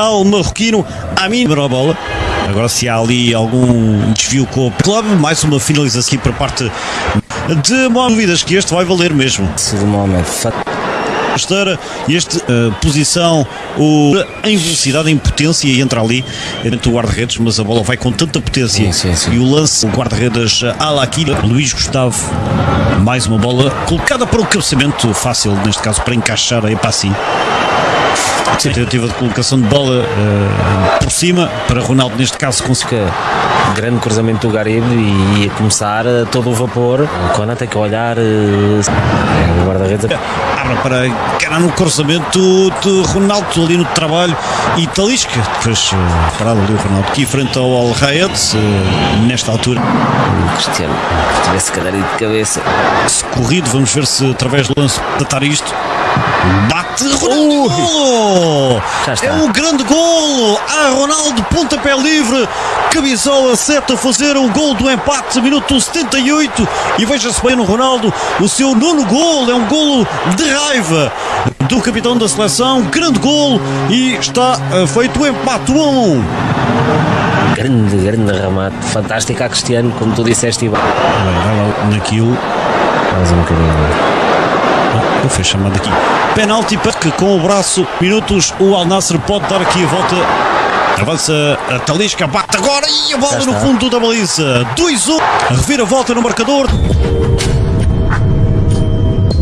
Al marroquino Amin bola. Agora se há ali algum desvio com o clube, mais uma finalização aqui para parte de dúvidas que este vai valer mesmo. Esteira, este uh, posição o, em velocidade, em potência e entra ali dentro do guarda-redes, mas a bola vai com tanta potência Sim, sim, sim. e o lance, o guarda-redes Alakira, Luís Gustavo, mais uma bola colocada para o cabeceamento fácil, neste caso para encaixar aí para assim. Tentativa de colocação de bola uh, por cima para Ronaldo, neste caso, conseguiu. Grande cruzamento do Garibe e ia começar a todo o vapor. O Conan tem que olhar. eh, O guarda-redes. Abre para encarar no cruzamento de Ronaldo ali no trabalho e Talisca. Depois uh, parado ali o Ronaldo aqui frente ao Al Rayed, uh, nesta altura. O Cristiano. Se tivesse que dar aí de cabeça. Se corrido, vamos ver se através do lance tratar isto. Bate Ronaldo! Golo! Já está. É um grande golo! Ah, Ronaldo, pontapé livre, Cabizola seta a fazer o gol do empate, minuto 78. E veja-se bem no Ronaldo, o seu nono golo é um golo de raiva do capitão da seleção. Grande golo e está ah, feito o empate 1 a 1. Grande, grande remate. Fantástico a Cristiano, como tu disseste. e bem. Vai, vai lá naquilo. Mais um bocadinho. Foi chamado aqui. Penalti para que com o braço, minutos, o Al Nasser pode dar aqui a volta. Avança a Talisca, bate agora e a bola no fundo da baliza. 2-1. A reviravolta no marcador.